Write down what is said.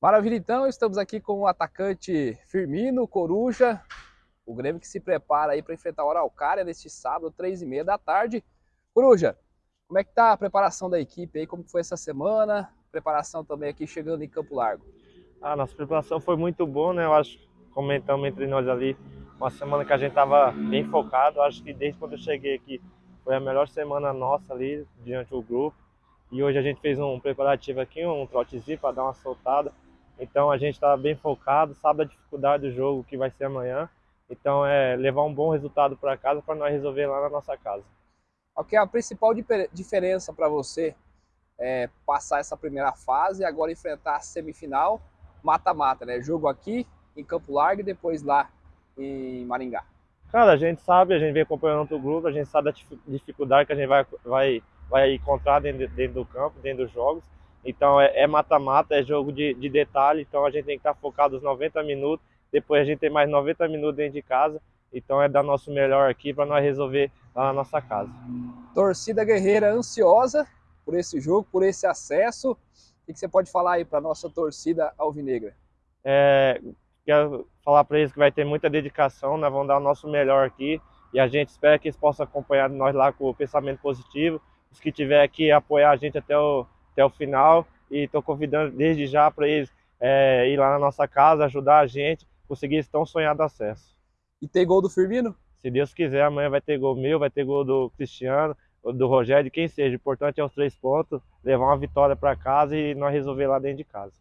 Maravilha, então, estamos aqui com o atacante Firmino Coruja, o Grêmio que se prepara aí para enfrentar o Araucária neste sábado, três e meia da tarde. Coruja, como é que tá a preparação da equipe aí, como foi essa semana? Preparação também aqui chegando em Campo Largo. A nossa preparação foi muito boa, né? Eu acho, comentamos entre nós ali, uma semana que a gente estava bem focado. Eu acho que desde quando eu cheguei aqui foi a melhor semana nossa ali diante do grupo. E hoje a gente fez um preparativo aqui, um trotezinho para dar uma soltada. Então a gente está bem focado, sabe a dificuldade do jogo que vai ser amanhã. Então é levar um bom resultado para casa para nós resolver lá na nossa casa. O que é a principal diferença para você é passar essa primeira fase e agora enfrentar a semifinal mata-mata, né? Jogo aqui em Campo Largo e depois lá em Maringá. Cara, a gente sabe, a gente vem acompanhando o grupo, a gente sabe a dificuldade que a gente vai, vai, vai encontrar dentro, dentro do campo, dentro dos jogos. Então é, é mata-mata, é, é, jogo de, de detalhe, então a gente tem que estar focado os 90 minutos, depois a gente tem mais 90 minutos dentro de casa, então é dar nosso melhor aqui para nós resolver lá na nossa casa. Torcida guerreira ansiosa por esse jogo, por esse acesso. O que você pode falar aí para nossa torcida alvinegra? É, quero falar para eles que vai ter muita dedicação, nós vamos dar o nosso melhor aqui e a gente espera que eles possam acompanhar nós lá com o pensamento positivo. Os que tiver aqui apoiar a gente até o até o final e estou convidando desde já para eles é, ir lá na nossa casa, ajudar a gente, conseguir esse tão sonhado acesso. E tem gol do Firmino? Se Deus quiser, amanhã vai ter gol meu, vai ter gol do Cristiano, do Rogério, de quem seja. O importante é os três pontos, levar uma vitória para casa e nós resolver lá dentro de casa.